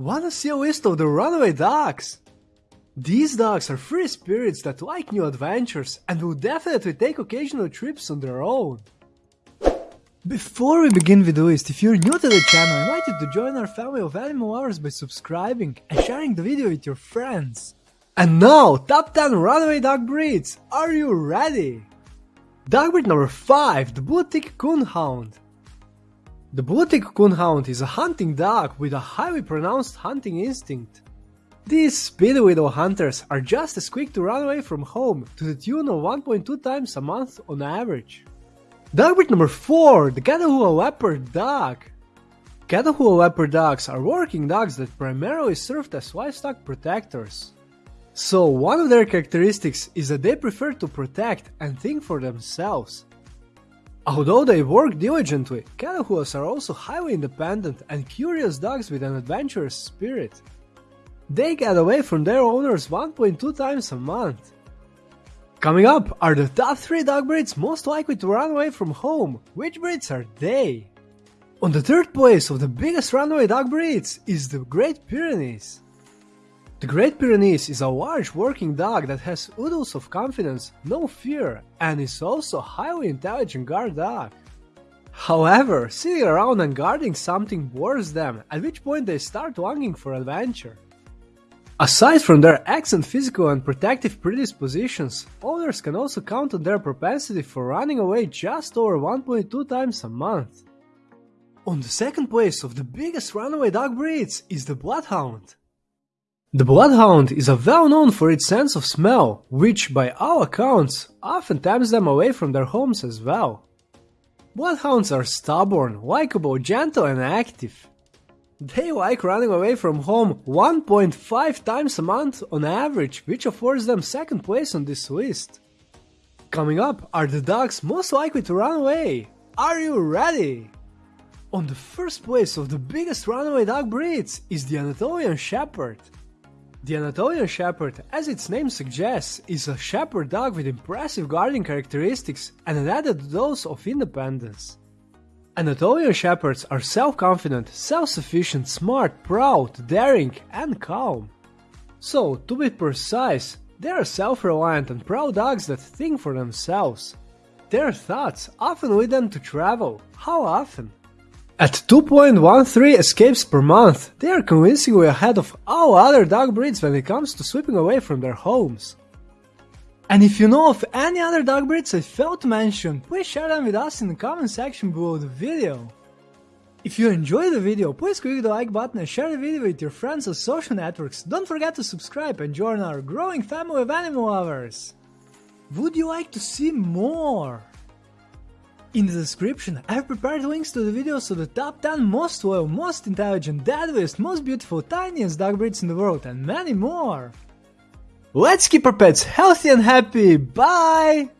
Wanna see a list of the runaway dogs? These dogs are free spirits that like new adventures and will definitely take occasional trips on their own. Before we begin with the list, if you're new to the channel, I invite you to join our family of animal lovers by subscribing and sharing the video with your friends. And now, top 10 runaway dog breeds, are you ready? Dog breed number 5, the Blue Tick Coonhound. The Blue Tick Coonhound is a hunting dog with a highly pronounced hunting instinct. These speedy widow hunters are just as quick to run away from home to the tune of 1.2 times a month on average. Dog breed number 4, the Catahoula Leopard Dog. Catahoula Leopard dogs are working dogs that primarily served as livestock protectors. So one of their characteristics is that they prefer to protect and think for themselves. Although they work diligently, Catahoulas are also highly independent and curious dogs with an adventurous spirit. They get away from their owners 1.2 times a month. Coming up are the top 3 dog breeds most likely to run away from home. Which breeds are they? On the third place of the biggest runaway dog breeds is the Great Pyrenees. The Great Pyrenees is a large working dog that has oodles of confidence, no fear, and is also a highly intelligent guard dog. However, sitting around and guarding something bores them, at which point they start longing for adventure. Aside from their excellent physical and protective predispositions, owners can also count on their propensity for running away just over 1.2 times a month. On the second place of the biggest runaway dog breeds is the Bloodhound. The Bloodhound is well known for its sense of smell, which by all accounts often tempts them away from their homes as well. Bloodhounds are stubborn, likable, gentle and active. They like running away from home 1.5 times a month on average, which affords them second place on this list. Coming up are the dogs most likely to run away. Are you ready? On the first place of the biggest runaway dog breeds is the Anatolian Shepherd. The Anatolian Shepherd, as its name suggests, is a shepherd dog with impressive guarding characteristics and an added dose of independence. Anatolian Shepherds are self-confident, self-sufficient, smart, proud, daring, and calm. So, to be precise, they are self-reliant and proud dogs that think for themselves. Their thoughts often lead them to travel. How often? At 2.13 escapes per month, they are convincingly ahead of all other dog breeds when it comes to sweeping away from their homes. And if you know of any other dog breeds I failed to mention, please share them with us in the comment section below the video. If you enjoyed the video, please click the like button and share the video with your friends on social networks. Don't forget to subscribe and join our growing family of animal lovers. Would you like to see more? In the description, I've prepared links to the videos of the top 10 most loyal, most intelligent, deadliest, most beautiful, tiniest dog breeds in the world, and many more! Let's keep our pets healthy and happy, bye!